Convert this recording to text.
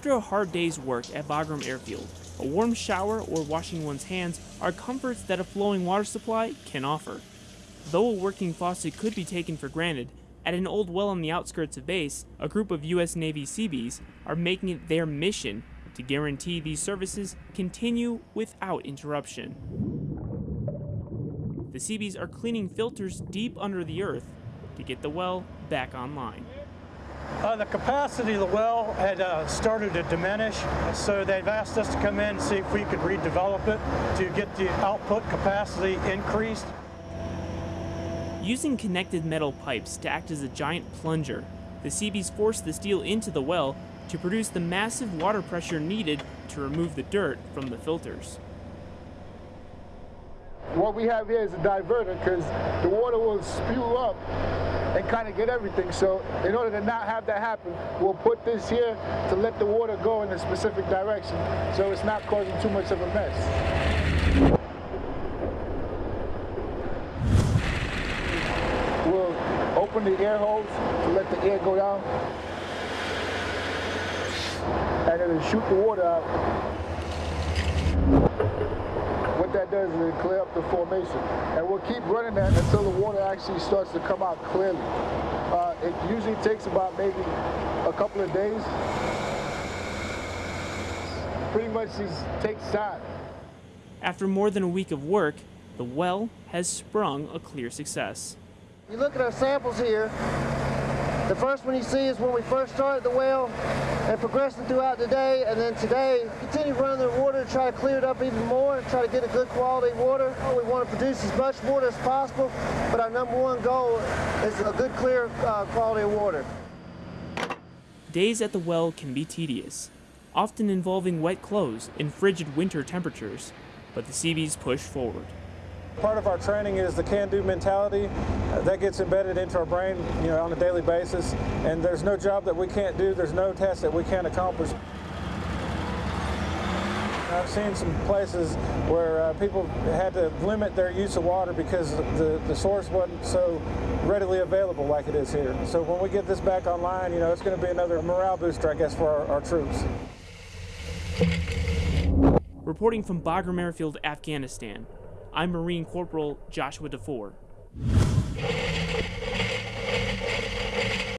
After a hard day's work at Bagram Airfield, a warm shower or washing one's hands are comforts that a flowing water supply can offer. Though a working faucet could be taken for granted, at an old well on the outskirts of base, a group of U.S. Navy Seabees are making it their mission to guarantee these services continue without interruption. The Seabees are cleaning filters deep under the earth to get the well back online. Uh, the capacity of the well had uh, started to diminish, so they've asked us to come in and see if we could redevelop it to get the output capacity increased. Using connected metal pipes to act as a giant plunger, the Seabees force the steel into the well to produce the massive water pressure needed to remove the dirt from the filters. What we have here is a diverter because the water will spew up and kind of get everything. So in order to not have that happen, we'll put this here to let the water go in a specific direction so it's not causing too much of a mess. We'll open the air hose to let the air go down and it'll shoot the water out. What that does is it clear up the formation. And we'll keep running that until the water actually starts to come out clearly. Uh, it usually takes about maybe a couple of days. Pretty much just takes time. After more than a week of work, the well has sprung a clear success. You look at our samples here, the first one you see is when we first started the well and progressing throughout the day, and then today, continue running the water to try to clear it up even more and try to get a good quality water. We want to produce as much water as possible, but our number one goal is a good, clear uh, quality of water. Days at the well can be tedious, often involving wet clothes in frigid winter temperatures, but the Seabees push forward. Part of our training is the can-do mentality. Uh, that gets embedded into our brain, you know, on a daily basis. And there's no job that we can't do. There's no test that we can't accomplish. I've seen some places where uh, people had to limit their use of water because the, the source wasn't so readily available like it is here. So when we get this back online, you know, it's going to be another morale booster, I guess, for our, our troops. Reporting from Bagram Airfield, Afghanistan, I'm Marine Corporal Joshua DeFore.